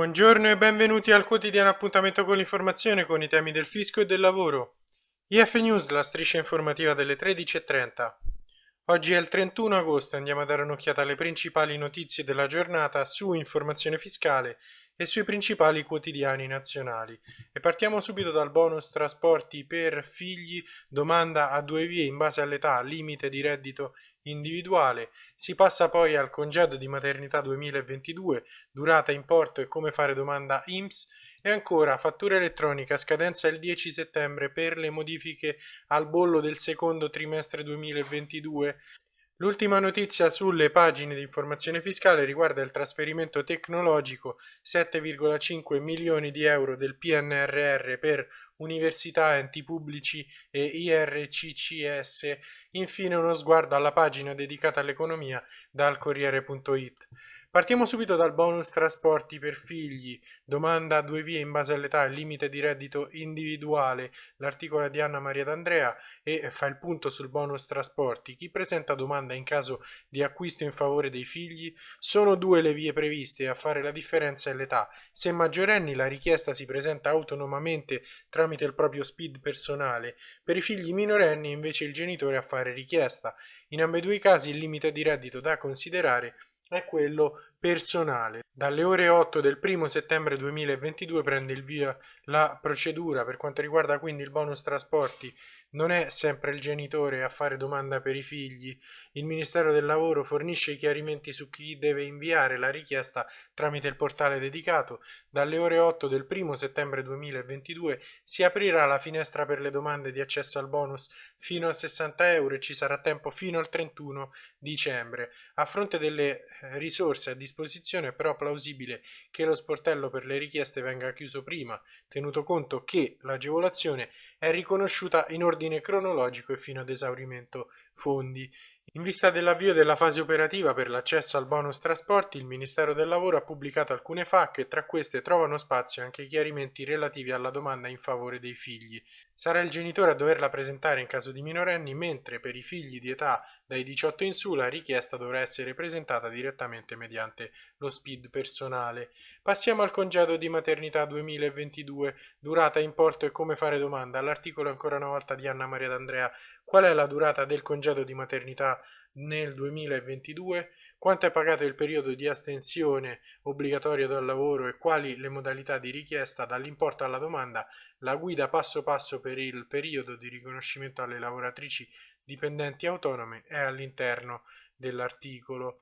Buongiorno e benvenuti al quotidiano appuntamento con l'informazione con i temi del fisco e del lavoro. IF News, la striscia informativa delle 13.30. Oggi è il 31 agosto e andiamo a dare un'occhiata alle principali notizie della giornata su informazione fiscale e sui principali quotidiani nazionali. E partiamo subito dal bonus trasporti per figli, domanda a due vie in base all'età, limite di reddito individuale, si passa poi al congedo di maternità 2022, durata, importo e come fare domanda IMSS e ancora fattura elettronica scadenza il 10 settembre per le modifiche al bollo del secondo trimestre 2022. L'ultima notizia sulle pagine di informazione fiscale riguarda il trasferimento tecnologico 7,5 milioni di euro del PNRR per università, enti pubblici e IRCCS, infine uno sguardo alla pagina dedicata all'economia dal Corriere.it. Partiamo subito dal bonus trasporti per figli, domanda a due vie in base all'età e limite di reddito individuale, l'articolo di Anna Maria D'Andrea e fa il punto sul bonus trasporti. Chi presenta domanda in caso di acquisto in favore dei figli? Sono due le vie previste a fare la differenza è l'età. Se maggiorenni la richiesta si presenta autonomamente tramite il proprio speed personale, per i figli minorenni invece il genitore a fare richiesta. In ambedue i casi il limite di reddito da considerare è quello personale. Dalle ore 8 del 1 settembre 2022 prende il via la procedura per quanto riguarda quindi il bonus trasporti non è sempre il genitore a fare domanda per i figli. Il Ministero del Lavoro fornisce i chiarimenti su chi deve inviare la richiesta tramite il portale dedicato. Dalle ore 8 del 1 settembre 2022 si aprirà la finestra per le domande di accesso al bonus fino a 60 euro e ci sarà tempo fino al 31 dicembre. A fronte delle eh, risorse a disposizione è però plausibile che lo sportello per le richieste venga chiuso prima, tenuto conto che l'agevolazione è riconosciuta in ordine cronologico e fino ad esaurimento fondi. In vista dell'avvio della fase operativa per l'accesso al bonus trasporti, il Ministero del Lavoro ha pubblicato alcune FAC e tra queste trovano spazio anche i chiarimenti relativi alla domanda in favore dei figli. Sarà il genitore a doverla presentare in caso di minorenni, mentre per i figli di età dai 18 in su la richiesta dovrà essere presentata direttamente mediante lo SPID personale. Passiamo al congedo di maternità 2022, durata, importo e come fare domanda. All'articolo ancora una volta di Anna Maria D'Andrea Qual è la durata del congedo di maternità nel 2022? Quanto è pagato il periodo di astensione obbligatorio dal lavoro e quali le modalità di richiesta dall'importo alla domanda? La guida passo passo per il periodo di riconoscimento alle lavoratrici dipendenti autonome è all'interno dell'articolo.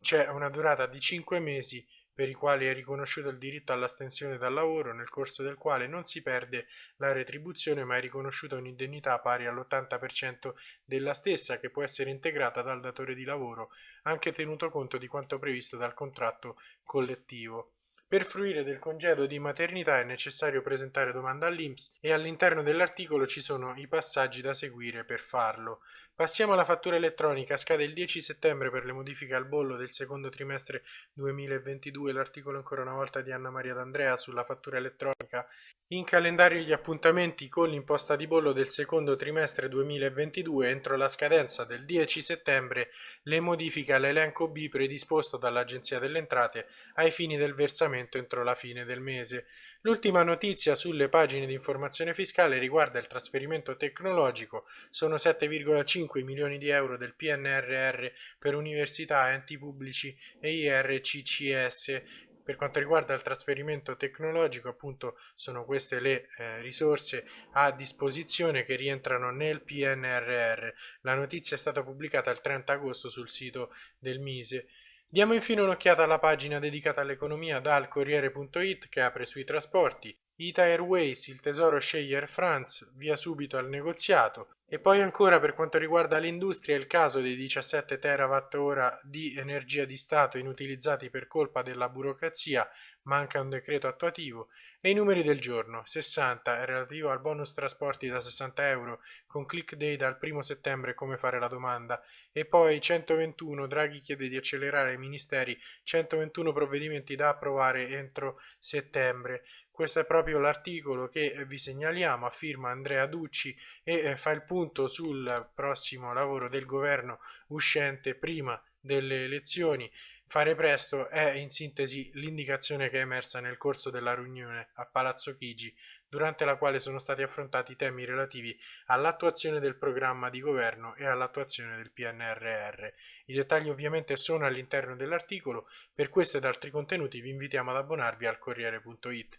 C'è una durata di 5 mesi per i quali è riconosciuto il diritto all'astensione dal lavoro, nel corso del quale non si perde la retribuzione ma è riconosciuta un'indennità pari all'80% della stessa che può essere integrata dal datore di lavoro, anche tenuto conto di quanto previsto dal contratto collettivo. Per fruire del congedo di maternità è necessario presentare domanda all'INPS e all'interno dell'articolo ci sono i passaggi da seguire per farlo. Passiamo alla fattura elettronica, scade il 10 settembre per le modifiche al bollo del secondo trimestre 2022, l'articolo ancora una volta di Anna Maria D'Andrea sulla fattura elettronica. In calendario gli appuntamenti con l'imposta di bollo del secondo trimestre 2022 entro la scadenza del 10 settembre le modifiche all'elenco B predisposto dall'Agenzia delle Entrate ai fini del versamento pagamento entro la fine del mese. L'ultima notizia sulle pagine di informazione fiscale riguarda il trasferimento tecnologico, sono 7,5 milioni di euro del PNRR per università, enti pubblici e IRCCS per quanto riguarda il trasferimento tecnologico, appunto, sono queste le eh, risorse a disposizione che rientrano nel PNRR. La notizia è stata pubblicata il 30 agosto sul sito del Mise. Diamo infine un'occhiata alla pagina dedicata all'economia dal Corriere.it che apre sui trasporti. Ita Airways, il tesoro sceglie Air France, via subito al negoziato. E poi ancora per quanto riguarda l'industria il caso dei 17 terawatt-ora di energia di Stato inutilizzati per colpa della burocrazia, manca un decreto attuativo, e i numeri del giorno, 60 è relativo al bonus trasporti da 60 euro con click day dal 1 settembre come fare la domanda, e poi 121 Draghi chiede di accelerare ai ministeri 121 provvedimenti da approvare entro settembre. Questo è proprio l'articolo che vi segnaliamo a firma Andrea Ducci e eh, fa il punto sul prossimo lavoro del governo uscente prima delle elezioni. Fare presto è in sintesi l'indicazione che è emersa nel corso della riunione a Palazzo Chigi, durante la quale sono stati affrontati temi relativi all'attuazione del programma di governo e all'attuazione del PNRR. I dettagli ovviamente sono all'interno dell'articolo, per questo ed altri contenuti vi invitiamo ad abbonarvi al Corriere.it.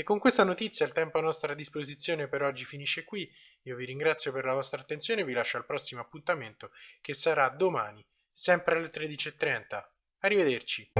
E con questa notizia il tempo a nostra disposizione per oggi finisce qui, io vi ringrazio per la vostra attenzione e vi lascio al prossimo appuntamento che sarà domani, sempre alle 13.30. Arrivederci.